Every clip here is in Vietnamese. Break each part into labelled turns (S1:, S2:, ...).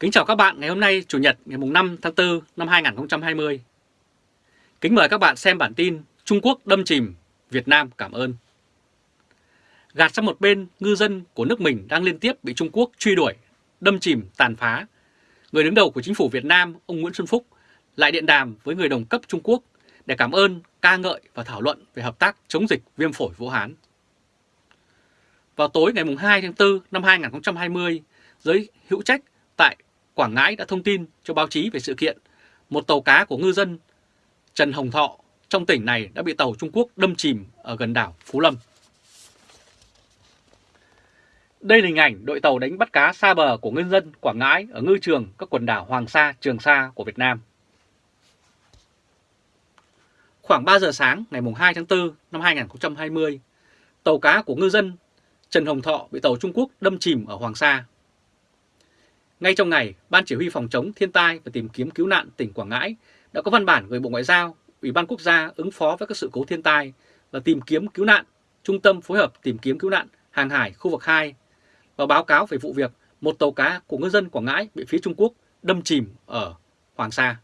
S1: Kính chào các bạn ngày hôm nay Chủ nhật ngày 5 tháng 4 năm 2020. Kính mời các bạn xem bản tin Trung Quốc đâm chìm, Việt Nam cảm ơn. Gạt sang một bên, ngư dân của nước mình đang liên tiếp bị Trung Quốc truy đuổi, đâm chìm, tàn phá. Người đứng đầu của chính phủ Việt Nam, ông Nguyễn Xuân Phúc, lại điện đàm với người đồng cấp Trung Quốc để cảm ơn, ca ngợi và thảo luận về hợp tác chống dịch viêm phổi Vũ Hán. Vào tối ngày 2 tháng 4 năm 2020, giới hữu trách tại Quảng Ngãi đã thông tin cho báo chí về sự kiện một tàu cá của ngư dân Trần Hồng Thọ trong tỉnh này đã bị tàu Trung Quốc đâm chìm ở gần đảo Phú Lâm. Đây là hình ảnh đội tàu đánh bắt cá xa bờ của ngư dân Quảng Ngãi ở ngư trường các quần đảo Hoàng Sa, Trường Sa của Việt Nam. Khoảng 3 giờ sáng ngày 2 tháng 4 năm 2020, tàu cá của ngư dân Trần Hồng Thọ bị tàu Trung Quốc đâm chìm ở Hoàng Sa. Ngay trong ngày, Ban Chỉ huy Phòng chống thiên tai và tìm kiếm cứu nạn tỉnh Quảng Ngãi đã có văn bản gửi Bộ Ngoại giao, Ủy ban Quốc gia ứng phó với các sự cố thiên tai và tìm kiếm cứu nạn, Trung tâm phối hợp tìm kiếm cứu nạn hàng hải khu vực 2 và báo cáo về vụ việc một tàu cá của ngư dân Quảng Ngãi bị phía Trung Quốc đâm chìm ở Hoàng Sa.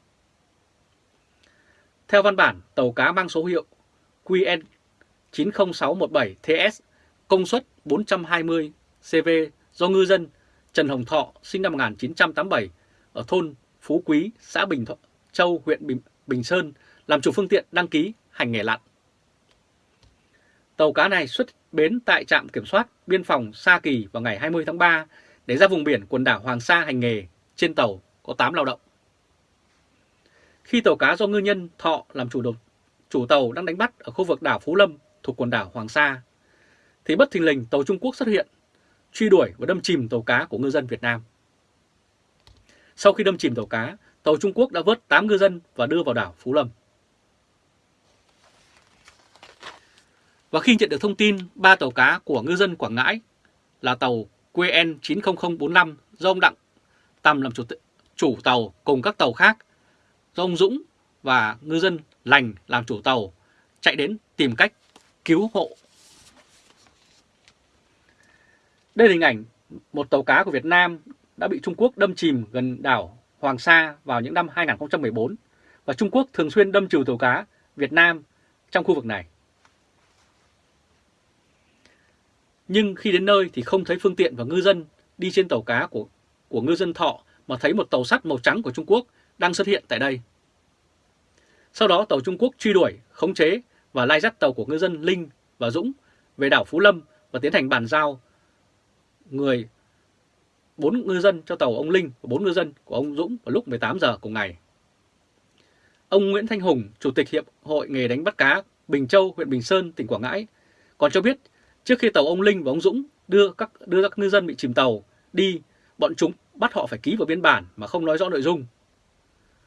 S1: Theo văn bản, tàu cá mang số hiệu QN 90617TS công suất 420 CV do ngư dân Trần Hồng Thọ sinh năm 1987 ở thôn Phú Quý, xã Bình Thọ, Châu, huyện Bình, Bình Sơn làm chủ phương tiện đăng ký hành nghề lặn. Tàu cá này xuất bến tại trạm kiểm soát biên phòng Sa Kỳ vào ngày 20 tháng 3 để ra vùng biển quần đảo Hoàng Sa hành nghề. Trên tàu có 8 lao động. Khi tàu cá do ngư nhân Thọ làm chủ đột, chủ tàu đang đánh bắt ở khu vực đảo Phú Lâm thuộc quần đảo Hoàng Sa, thì bất thình lình tàu Trung Quốc xuất hiện, truy đuổi và đâm chìm tàu cá của ngư dân Việt Nam. Sau khi đâm chìm tàu cá, tàu Trung Quốc đã vớt 8 ngư dân và đưa vào đảo Phú Lâm. Và khi nhận được thông tin ba tàu cá của ngư dân Quảng Ngãi là tàu QN 90045 do ông Đặng Tầm làm chủ, chủ tàu cùng các tàu khác do ông Dũng và ngư dân Lành làm chủ tàu chạy đến tìm cách cứu hộ. Đây là hình ảnh một tàu cá của Việt Nam đã bị Trung Quốc đâm chìm gần đảo Hoàng Sa vào những năm 2014 và Trung Quốc thường xuyên đâm trừ tàu cá Việt Nam trong khu vực này. Nhưng khi đến nơi thì không thấy phương tiện và ngư dân đi trên tàu cá của, của ngư dân Thọ mà thấy một tàu sắt màu trắng của Trung Quốc đang xuất hiện tại đây. Sau đó tàu Trung Quốc truy đuổi, khống chế và lai dắt tàu của ngư dân Linh và Dũng về đảo Phú Lâm và tiến hành bàn giao người bốn ngư dân cho tàu ông Linh và bốn ngư dân của ông Dũng vào lúc 18 giờ cùng ngày. Ông Nguyễn Thanh Hùng, Chủ tịch Hiệp hội nghề đánh bắt cá Bình Châu, huyện Bình Sơn, tỉnh Quảng Ngãi, còn cho biết trước khi tàu ông Linh và ông Dũng đưa các đưa các ngư dân bị chìm tàu đi, bọn chúng bắt họ phải ký vào biên bản mà không nói rõ nội dung.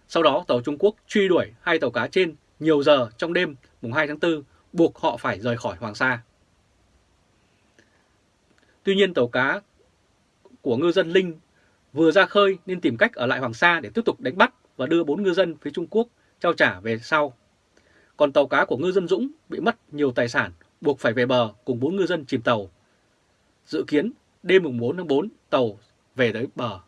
S1: Sau đó tàu Trung Quốc truy đuổi hai tàu cá trên nhiều giờ trong đêm mùng 2 tháng 4, buộc họ phải rời khỏi Hoàng Sa. Tuy nhiên tàu cá của ngư dân Linh vừa ra khơi nên tìm cách ở lại Hoàng Sa để tiếp tục đánh bắt và đưa bốn ngư dân phía Trung Quốc trao trả về sau. Còn tàu cá của ngư dân Dũng bị mất nhiều tài sản, buộc phải về bờ cùng bốn ngư dân chìm tàu. Dự kiến đêm mùng 4 tháng 4 tàu về tới bờ.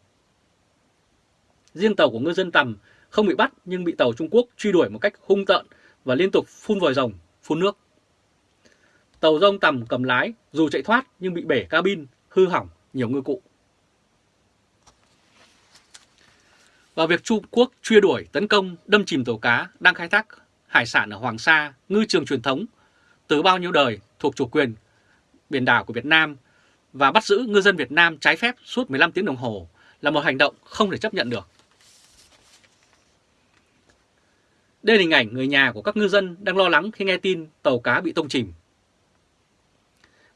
S1: Riêng tàu của ngư dân Tầm không bị bắt nhưng bị tàu Trung Quốc truy đuổi một cách hung tợn và liên tục phun vòi rồng, phun nước. Tàu rông Tầm cầm lái dù chạy thoát nhưng bị bể cabin, hư hỏng nhiều ngư cụ. Và việc Trung Quốc truy đuổi, tấn công, đâm chìm tàu cá đang khai thác hải sản ở Hoàng Sa, ngư trường truyền thống từ bao nhiêu đời thuộc chủ quyền biển đảo của Việt Nam và bắt giữ ngư dân Việt Nam trái phép suốt 15 tiếng đồng hồ là một hành động không thể chấp nhận được. Đây là hình ảnh người nhà của các ngư dân đang lo lắng khi nghe tin tàu cá bị tông chìm.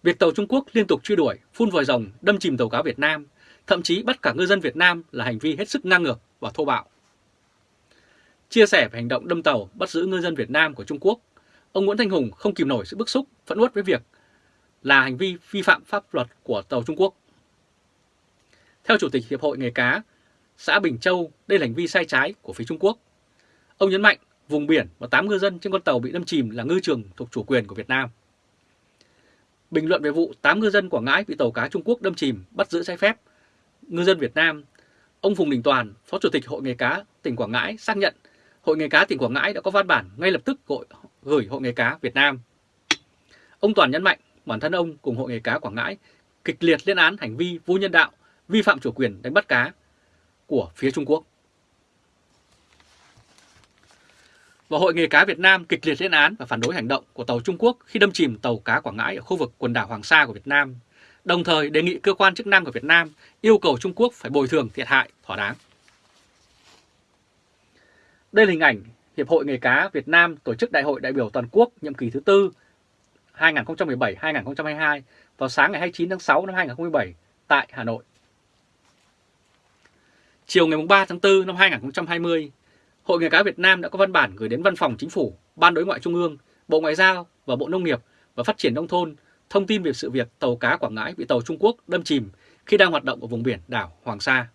S1: Việc tàu Trung Quốc liên tục truy đuổi, phun vòi rồng, đâm chìm tàu cá Việt Nam, thậm chí bắt cả ngư dân Việt Nam là hành vi hết sức ngang ngược và thô bạo. Chia sẻ về hành động đâm tàu bắt giữ ngư dân Việt Nam của Trung Quốc, ông Nguyễn Thanh Hùng không kìm nổi sự bức xúc, phẫn uất với việc là hành vi vi phạm pháp luật của tàu Trung Quốc. Theo Chủ tịch Hiệp hội Nghề cá, xã Bình Châu, đây là hành vi sai trái của phía Trung Quốc. Ông nhấn mạnh vùng biển và 8 ngư dân trên con tàu bị đâm chìm là ngư trường thuộc chủ quyền của Việt Nam. Bình luận về vụ 8 ngư dân Quảng Ngãi bị tàu cá Trung Quốc đâm chìm bắt giữ trái phép, ngư dân Việt Nam, Ông Phùng Đình Toàn, Phó Chủ tịch Hội nghề cá tỉnh Quảng Ngãi xác nhận Hội nghề cá tỉnh Quảng Ngãi đã có văn bản ngay lập tức gọi, gửi Hội nghề cá Việt Nam. Ông Toàn nhấn mạnh bản thân ông cùng Hội nghề cá Quảng Ngãi kịch liệt lên án hành vi vô nhân đạo, vi phạm chủ quyền đánh bắt cá của phía Trung Quốc. Và Hội nghề cá Việt Nam kịch liệt lên án và phản đối hành động của tàu Trung Quốc khi đâm chìm tàu cá Quảng Ngãi ở khu vực quần đảo Hoàng Sa của Việt Nam, đồng thời đề nghị cơ quan chức năng của Việt Nam yêu cầu Trung Quốc phải bồi thường thiệt hại thỏa đáng. Đây là hình ảnh Hiệp hội Nghề cá Việt Nam tổ chức Đại hội đại biểu toàn quốc nhiệm kỳ thứ tư 2017-2022 vào sáng ngày 29 tháng 6 năm 2017 tại Hà Nội. Chiều ngày 3 tháng 4 năm 2020, Hội Nghề cá Việt Nam đã có văn bản gửi đến Văn phòng Chính phủ, Ban Đối ngoại Trung ương, Bộ Ngoại giao và Bộ Nông nghiệp và Phát triển Nông thôn thông tin về sự việc tàu cá Quảng Ngãi bị tàu Trung Quốc đâm chìm khi đang hoạt động ở vùng biển đảo Hoàng Sa.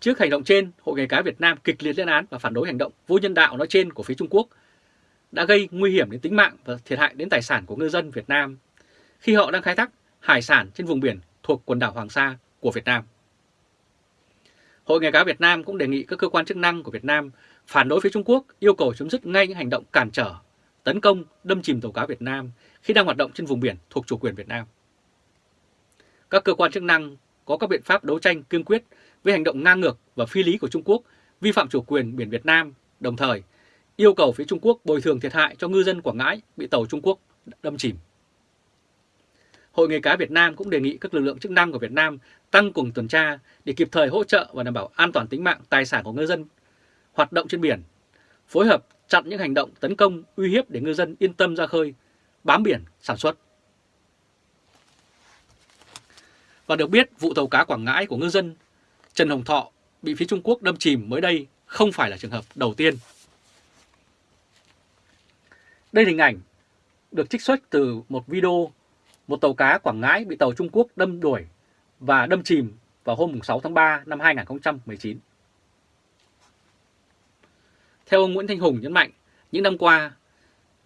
S1: Trước hành động trên, Hội nghề cá Việt Nam kịch liệt lên án và phản đối hành động vô nhân đạo nói trên của phía Trung Quốc đã gây nguy hiểm đến tính mạng và thiệt hại đến tài sản của ngư dân Việt Nam khi họ đang khai thác hải sản trên vùng biển thuộc quần đảo Hoàng Sa của Việt Nam. Hội nghề cá Việt Nam cũng đề nghị các cơ quan chức năng của Việt Nam phản đối phía Trung Quốc yêu cầu chấm dứt ngay những hành động cản trở, tấn công, đâm chìm tàu cá Việt Nam khi đang hoạt động trên vùng biển thuộc chủ quyền Việt Nam. Các cơ quan chức năng có các biện pháp đấu tranh kiên quyết với hành động ngang ngược và phi lý của Trung Quốc vi phạm chủ quyền biển Việt Nam, đồng thời yêu cầu phía Trung Quốc bồi thường thiệt hại cho ngư dân Quảng Ngãi bị tàu Trung Quốc đâm chìm. Hội nghề cá Việt Nam cũng đề nghị các lực lượng chức năng của Việt Nam tăng cường tuần tra để kịp thời hỗ trợ và đảm bảo an toàn tính mạng tài sản của ngư dân hoạt động trên biển, phối hợp chặn những hành động tấn công uy hiếp để ngư dân yên tâm ra khơi, bám biển sản xuất. Và được biết, vụ tàu cá Quảng Ngãi của ngư dân Trần Hồng Thọ bị phía Trung Quốc đâm chìm mới đây không phải là trường hợp đầu tiên. Đây là hình ảnh được trích xuất từ một video một tàu cá Quảng Ngãi bị tàu Trung Quốc đâm đuổi và đâm chìm vào hôm 6 tháng 3 năm 2019. Theo ông Nguyễn Thanh Hùng nhấn mạnh, những năm qua,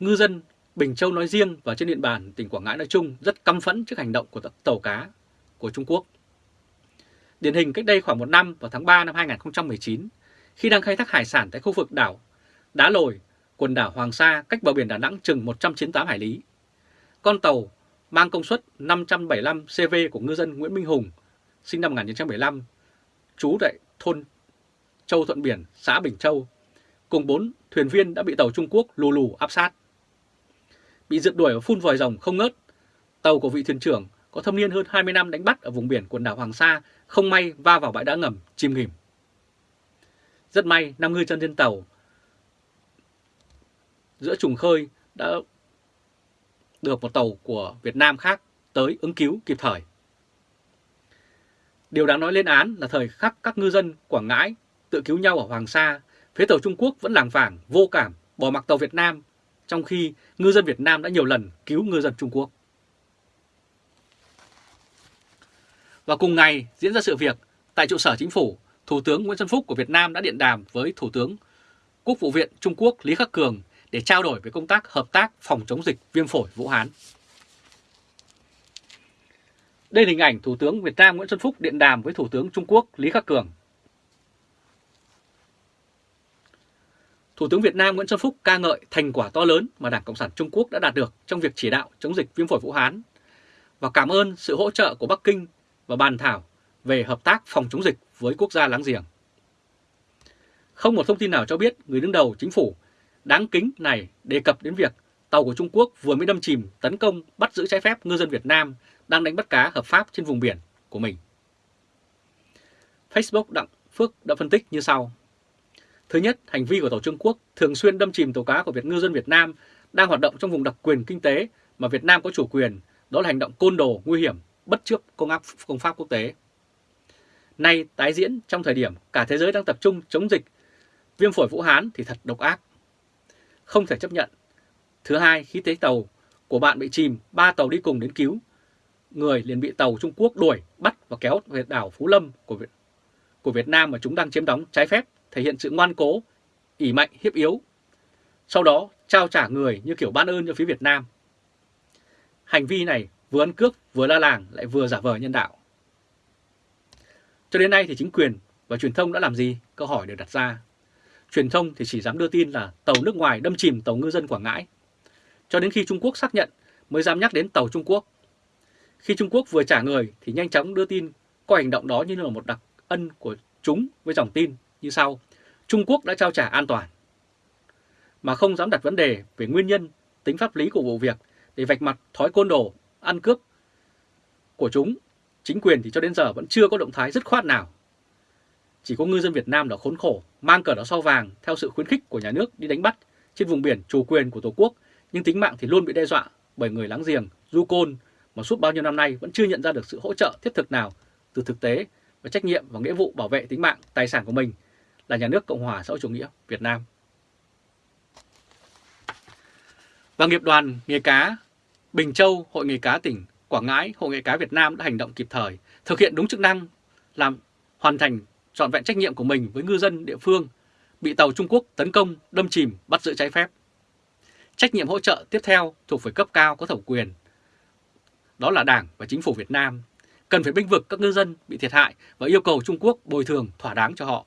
S1: ngư dân Bình Châu nói riêng và trên địa bàn tỉnh Quảng Ngãi nói chung rất căm phẫn trước hành động của tàu cá của Trung Quốc. Điển hình cách đây khoảng một năm vào tháng 3 năm 2019, khi đang khai thác hải sản tại khu vực đảo Đá Lồi, quần đảo Hoàng Sa cách bờ biển Đà Nẵng chừng 198 hải lý. Con tàu mang công suất 575 CV của ngư dân Nguyễn Minh Hùng, sinh năm 1975, trú tại thôn Châu Thuận Biển, xã Bình Châu, cùng 4 thuyền viên đã bị tàu Trung Quốc lù lù áp sát. Bị rượt đuổi và phun vòi rồng không ngớt, tàu của vị thuyền trưởng có thâm niên hơn 20 năm đánh bắt ở vùng biển quần đảo Hoàng Sa không may va vào bãi đá ngầm chìm nghỉm. Rất may, năm ngư dân trên tàu giữa trùng khơi đã được một tàu của Việt Nam khác tới ứng cứu kịp thời. Điều đáng nói lên án là thời khắc các ngư dân Quảng Ngãi tự cứu nhau ở Hoàng Sa, phía tàu Trung Quốc vẫn làng vàng, vô cảm, bỏ mặc tàu Việt Nam, trong khi ngư dân Việt Nam đã nhiều lần cứu ngư dân Trung Quốc. Và cùng ngày diễn ra sự việc, tại trụ sở chính phủ, Thủ tướng Nguyễn Xuân Phúc của Việt Nam đã điện đàm với Thủ tướng Quốc vụ viện Trung Quốc Lý Khắc Cường để trao đổi về công tác hợp tác phòng chống dịch viêm phổi Vũ Hán. Đây là hình ảnh Thủ tướng Việt Nam Nguyễn Xuân Phúc điện đàm với Thủ tướng Trung Quốc Lý Khắc Cường. Thủ tướng Việt Nam Nguyễn Xuân Phúc ca ngợi thành quả to lớn mà Đảng Cộng sản Trung Quốc đã đạt được trong việc chỉ đạo chống dịch viêm phổi Vũ Hán và cảm ơn sự hỗ trợ của Bắc Kinh và bàn thảo về hợp tác phòng chống dịch với quốc gia láng giềng. Không một thông tin nào cho biết người đứng đầu chính phủ đáng kính này đề cập đến việc tàu của Trung Quốc vừa mới đâm chìm tấn công bắt giữ trái phép ngư dân Việt Nam đang đánh bắt cá hợp pháp trên vùng biển của mình. Facebook Đặng Phước đã phân tích như sau. Thứ nhất, hành vi của tàu Trung Quốc thường xuyên đâm chìm tàu cá của Việt ngư dân Việt Nam đang hoạt động trong vùng đặc quyền kinh tế mà Việt Nam có chủ quyền, đó là hành động côn đồ, nguy hiểm, bất chấp công, áp, công pháp quốc tế. Nay tái diễn trong thời điểm cả thế giới đang tập trung chống dịch viêm phổi Vũ Hán thì thật độc ác. Không thể chấp nhận. Thứ hai, khi thấy tàu của bạn bị chìm, ba tàu đi cùng đến cứu. Người liền bị tàu Trung Quốc đuổi, bắt và kéo về đảo Phú Lâm của Việt, của Việt Nam mà chúng đang chiếm đóng trái phép, thể hiện sự ngoan cố, ỉ mạnh, hiếp yếu. Sau đó trao trả người như kiểu ban ơn cho phía Việt Nam. Hành vi này vừa ăn cướp vừa la làng lại vừa giả vờ nhân đạo. Cho đến nay thì chính quyền và truyền thông đã làm gì? Câu hỏi được đặt ra. Truyền thông thì chỉ dám đưa tin là tàu nước ngoài đâm chìm tàu ngư dân Quảng Ngãi. Cho đến khi Trung Quốc xác nhận mới dám nhắc đến tàu Trung Quốc. Khi Trung Quốc vừa trả người thì nhanh chóng đưa tin coi hành động đó như là một đặc ân của chúng với dòng tin như sau. Trung Quốc đã trao trả an toàn. Mà không dám đặt vấn đề về nguyên nhân, tính pháp lý của vụ việc để vạch mặt thói côn đồ, ăn cướp của chúng. Chính quyền thì cho đến giờ vẫn chưa có động thái dứt khoát nào. Chỉ có ngư dân Việt Nam đã khốn khổ, mang cờ đỏ sao vàng theo sự khuyến khích của nhà nước đi đánh bắt trên vùng biển chủ quyền của Tổ quốc, nhưng tính mạng thì luôn bị đe dọa bởi người láng giềng, du côn mà suốt bao nhiêu năm nay vẫn chưa nhận ra được sự hỗ trợ thiết thực nào từ thực tế và trách nhiệm và nghĩa vụ bảo vệ tính mạng, tài sản của mình là nhà nước Cộng hòa xã hội chủ nghĩa Việt Nam. Và nghiệp đoàn nghề cá Bình Châu, Hội nghề cá tỉnh Quảng Ngãi, Hội nghề cá Việt Nam đã hành động kịp thời, thực hiện đúng chức năng, làm hoàn thành trọn vẹn trách nhiệm của mình với ngư dân địa phương bị tàu Trung Quốc tấn công, đâm chìm, bắt giữ trái phép. Trách nhiệm hỗ trợ tiếp theo thuộc về cấp cao có thẩm quyền. Đó là Đảng và Chính phủ Việt Nam cần phải binh vực các ngư dân bị thiệt hại và yêu cầu Trung Quốc bồi thường thỏa đáng cho họ.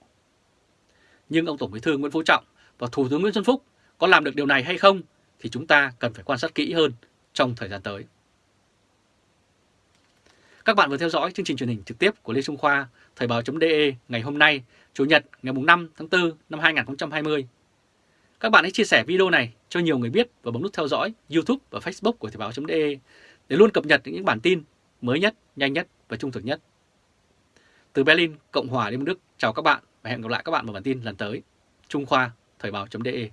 S1: Nhưng ông Tổng Bí thư Nguyễn Phú Trọng và Thủ tướng Nguyễn Xuân Phúc có làm được điều này hay không thì chúng ta cần phải quan sát kỹ hơn trong thời gian tới. Các bạn vừa theo dõi chương trình truyền hình trực tiếp của Lê Trung Khoa, Thời báo.de ngày hôm nay, Chủ nhật ngày 5 tháng 4 năm 2020. Các bạn hãy chia sẻ video này cho nhiều người biết và bấm nút theo dõi YouTube và Facebook của Thời báo.de để luôn cập nhật những bản tin mới nhất, nhanh nhất và trung thực nhất. Từ Berlin, Cộng hòa Liên bang Đức, chào các bạn và hẹn gặp lại các bạn vào bản tin lần tới. Trung Khoa, Thời báo.de